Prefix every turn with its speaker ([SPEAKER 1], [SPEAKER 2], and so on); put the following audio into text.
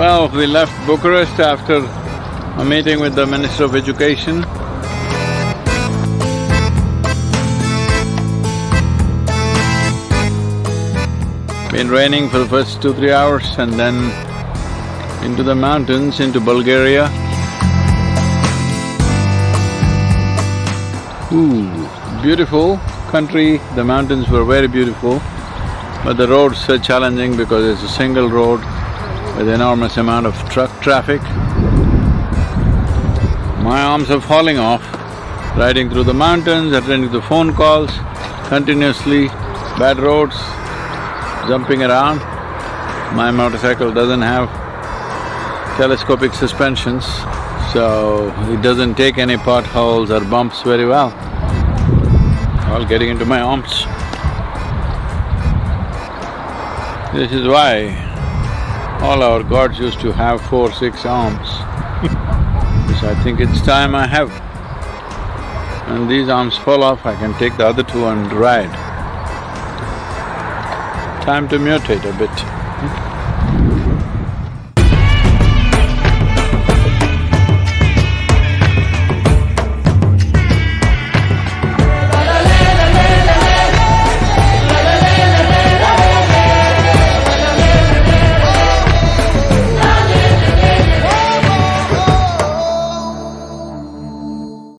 [SPEAKER 1] Now we left Bucharest after a meeting with the Minister of Education. Been raining for the first two, three hours and then into the mountains, into Bulgaria. Ooh, beautiful country, the mountains were very beautiful, but the roads are challenging because it's a single road with enormous amount of truck traffic. My arms are falling off, riding through the mountains, attending to phone calls, continuously, bad roads, jumping around. My motorcycle doesn't have telescopic suspensions, so it doesn't take any potholes or bumps very well. All getting into my arms. This is why all our gods used to have four, six arms which I think it's time I have. When these arms fall off, I can take the other two and ride. Time to mutate a bit.